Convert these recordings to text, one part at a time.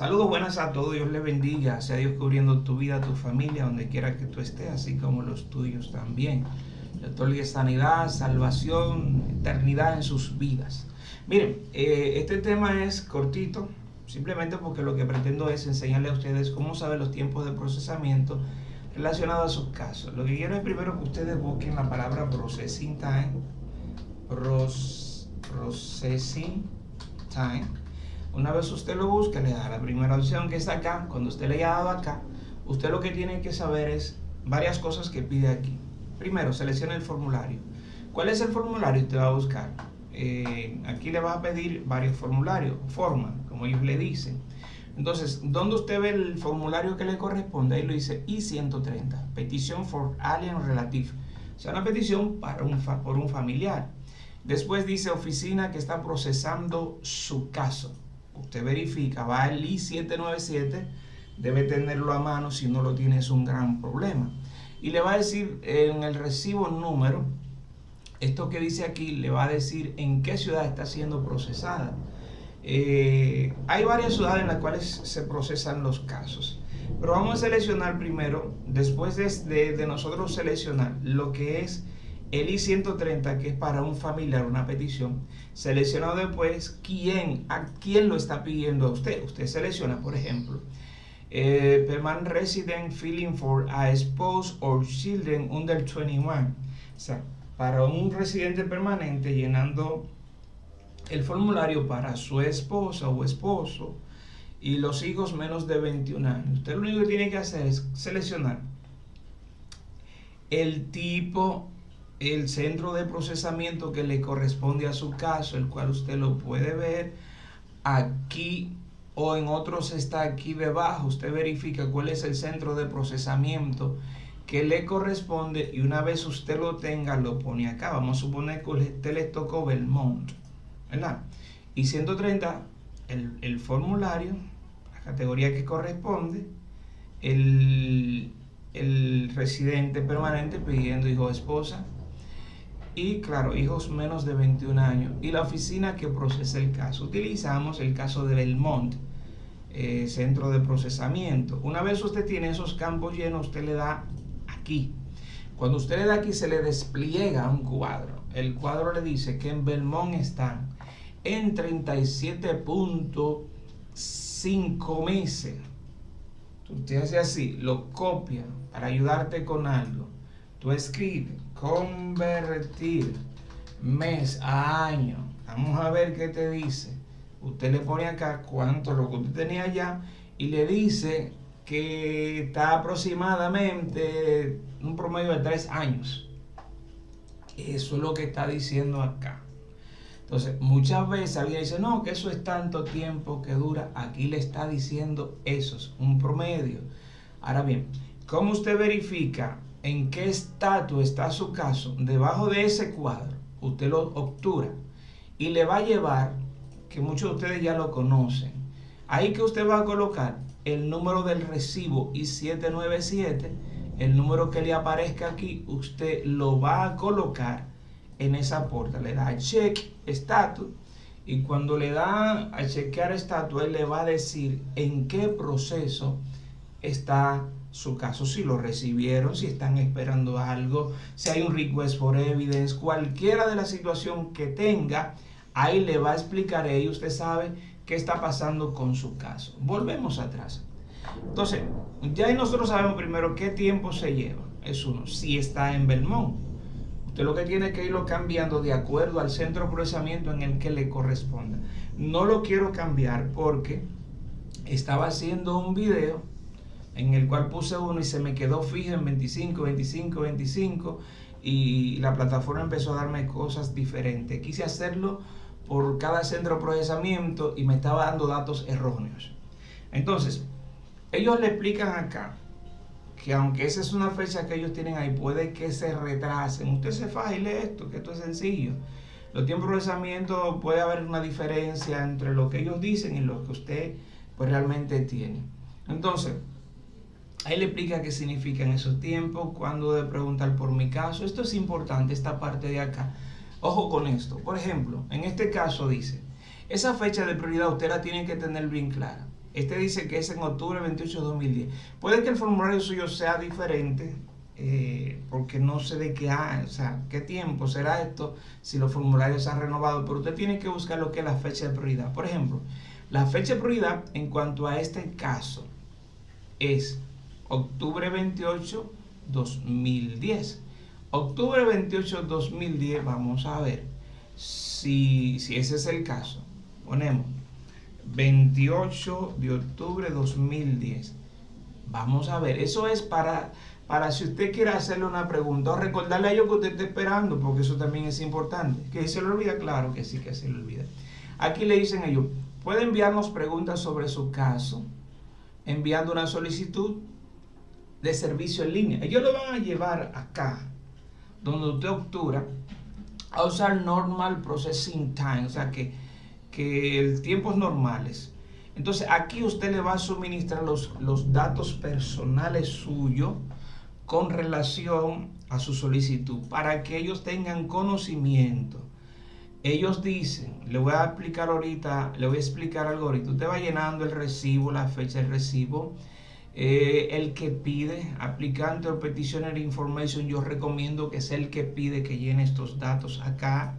Saludos buenas a todos, Dios les bendiga, sea Dios cubriendo tu vida, tu familia, donde quiera que tú estés, así como los tuyos también. Le otorgue sanidad, salvación, eternidad en sus vidas. Miren, eh, este tema es cortito, simplemente porque lo que pretendo es enseñarle a ustedes cómo saber los tiempos de procesamiento relacionados a sus casos. Lo que quiero es primero que ustedes busquen la palabra processing time, processing time. Una vez usted lo busque, le da la primera opción que está acá. Cuando usted le haya dado acá, usted lo que tiene que saber es varias cosas que pide aquí. Primero, seleccione el formulario. ¿Cuál es el formulario? Usted va a buscar. Eh, aquí le va a pedir varios formularios, forma, como ellos le dicen. Entonces, ¿dónde usted ve el formulario que le corresponde? Ahí lo dice I-130, Petition for Alien Relative. O sea, una petición para un por un familiar. Después dice oficina que está procesando su caso. Usted verifica, va al I-797, debe tenerlo a mano, si no lo tiene es un gran problema. Y le va a decir en el recibo número, esto que dice aquí, le va a decir en qué ciudad está siendo procesada. Eh, hay varias ciudades en las cuales se procesan los casos. Pero vamos a seleccionar primero, después de, de nosotros seleccionar lo que es el I-130, que es para un familiar, una petición, selecciona después quién, a quién lo está pidiendo a usted. Usted selecciona, por ejemplo, eh, permanent resident filling for a spouse or children under 21. O sea, para un residente permanente llenando el formulario para su esposa o esposo y los hijos menos de 21 años. Usted lo único que tiene que hacer es seleccionar el tipo el centro de procesamiento que le corresponde a su caso, el cual usted lo puede ver aquí o en otros está aquí debajo. Usted verifica cuál es el centro de procesamiento que le corresponde y una vez usted lo tenga lo pone acá. Vamos a suponer que usted le tocó Belmont, ¿verdad? Y 130, el, el formulario, la categoría que corresponde, el, el residente permanente pidiendo hijo o esposa, y claro, hijos menos de 21 años y la oficina que procesa el caso. Utilizamos el caso de Belmont, eh, centro de procesamiento. Una vez usted tiene esos campos llenos, usted le da aquí. Cuando usted le da aquí se le despliega un cuadro. El cuadro le dice que en Belmont están en 37.5 meses. Usted hace así, lo copia para ayudarte con algo. Tú escribes convertir mes a año. Vamos a ver qué te dice. Usted le pone acá cuánto lo que usted tenía ya y le dice que está aproximadamente un promedio de tres años. Eso es lo que está diciendo acá. Entonces, muchas veces alguien dice, no, que eso es tanto tiempo que dura. Aquí le está diciendo eso, es un promedio. Ahora bien, ¿cómo usted verifica en qué estatus está su caso, debajo de ese cuadro, usted lo obtura y le va a llevar, que muchos de ustedes ya lo conocen, ahí que usted va a colocar el número del recibo I-797, el número que le aparezca aquí, usted lo va a colocar en esa puerta, le da check estatus y cuando le da a chequear estatus, él le va a decir en qué proceso está su caso, si lo recibieron, si están esperando algo, si hay un request for evidence, cualquiera de la situación que tenga, ahí le va a explicar y usted sabe qué está pasando con su caso. Volvemos atrás. Entonces, ya nosotros sabemos primero qué tiempo se lleva. Es uno, si está en Belmont. Usted lo que tiene que irlo cambiando de acuerdo al centro de procesamiento en el que le corresponda. No lo quiero cambiar porque estaba haciendo un video en el cual puse uno y se me quedó fijo en 25, 25, 25 y la plataforma empezó a darme cosas diferentes. Quise hacerlo por cada centro de procesamiento y me estaba dando datos erróneos. Entonces, ellos le explican acá que aunque esa es una fecha que ellos tienen ahí, puede que se retrasen. Usted se faja y lee esto, que esto es sencillo. Los tiempos de procesamiento puede haber una diferencia entre lo que ellos dicen y lo que usted pues realmente tiene. Entonces, Ahí le explica qué significan esos tiempos, cuándo de preguntar por mi caso. Esto es importante, esta parte de acá. Ojo con esto. Por ejemplo, en este caso dice, esa fecha de prioridad usted la tiene que tener bien clara. Este dice que es en octubre 28 de 2010. Puede que el formulario suyo sea diferente, eh, porque no sé de qué hay, o sea, qué tiempo será esto si los formularios se han renovado, pero usted tiene que buscar lo que es la fecha de prioridad. Por ejemplo, la fecha de prioridad en cuanto a este caso es octubre 28, 2010. Octubre 28, 2010, vamos a ver si, si ese es el caso. Ponemos 28 de octubre 2010. Vamos a ver, eso es para, para si usted quiere hacerle una pregunta o recordarle a ellos que usted está esperando, porque eso también es importante. ¿Que se le olvida? Claro que sí que se le olvida. Aquí le dicen ellos, puede enviarnos preguntas sobre su caso enviando una solicitud de servicio en línea. Ellos lo van a llevar acá, donde usted obtura, a usar normal processing time, o sea que, que el tiempos normales. Entonces aquí usted le va a suministrar los, los datos personales suyos con relación a su solicitud para que ellos tengan conocimiento ellos dicen, le voy a explicar ahorita, le voy a explicar algo ahorita. Usted va llenando el recibo, la fecha del recibo, eh, el que pide, aplicante o petitioner information, yo recomiendo que sea el que pide que llene estos datos acá.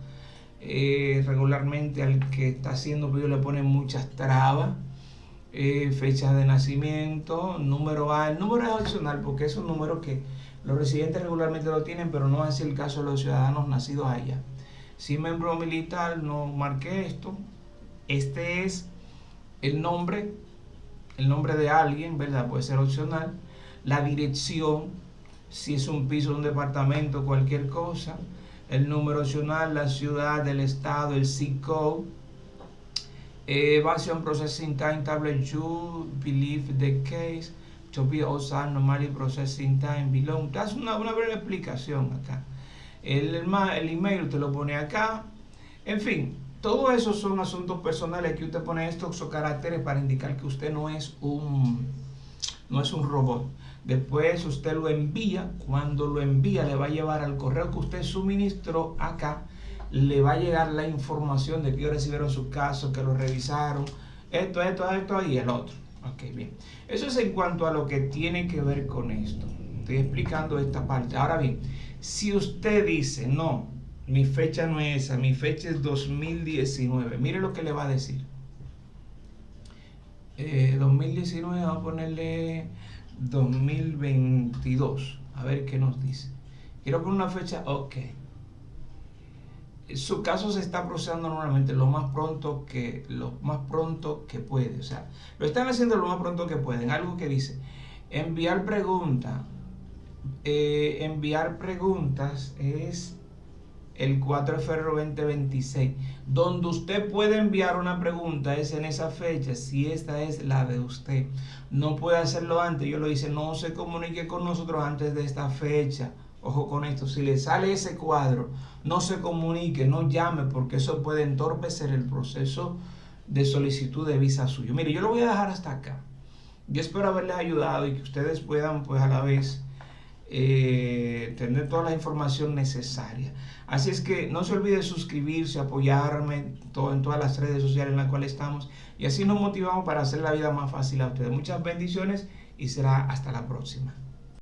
Eh, regularmente al que está haciendo pedido le ponen muchas trabas. Eh, fecha de nacimiento, número A. El número es opcional porque es un número que los residentes regularmente lo tienen, pero no es el caso de los ciudadanos nacidos allá. Si miembro militar, no marqué esto. Este es el nombre, el nombre de alguien, ¿verdad? Puede ser opcional. La dirección, si es un piso, un departamento, cualquier cosa. El número opcional, la ciudad, el estado, el zip code. Evasion processing time, tablet you believe the case to be also normally processing time below. Es una, una breve explicación acá el, el email usted lo pone acá. En fin, todo eso son asuntos personales que usted pone estos caracteres para indicar que usted no es un, no es un robot. Después usted lo envía, cuando lo envía le va a llevar al correo que usted suministró acá, le va a llegar la información de que recibieron su caso, que lo revisaron, esto, esto, esto y el otro. Ok, bien. Eso es en cuanto a lo que tiene que ver con esto. Estoy explicando esta parte. Ahora bien, si usted dice, no, mi fecha no es esa, mi fecha es 2019, mire lo que le va a decir. 2019, eh, vamos a ponerle 2022, a ver qué nos dice. Quiero poner una fecha, ok. Su caso se está procesando normalmente lo más pronto que lo más pronto que puede, o sea, lo están haciendo lo más pronto que pueden. Algo que dice enviar pregunta eh, enviar preguntas es el 4 de febrero 2026. Donde usted puede enviar una pregunta es en esa fecha, si esta es la de usted. No puede hacerlo antes. Yo lo hice, no se comunique con nosotros antes de esta fecha. Ojo con esto, si le sale ese cuadro, no se comunique, no llame, porque eso puede entorpecer el proceso de solicitud de visa suyo. Mire, yo lo voy a dejar hasta acá. Yo espero haberles ayudado y que ustedes puedan, pues a la vez, eh, tener toda la información necesaria. Así es que no se olvide suscribirse, apoyarme en todas las redes sociales en las cuales estamos y así nos motivamos para hacer la vida más fácil a ustedes. Muchas bendiciones y será hasta la próxima.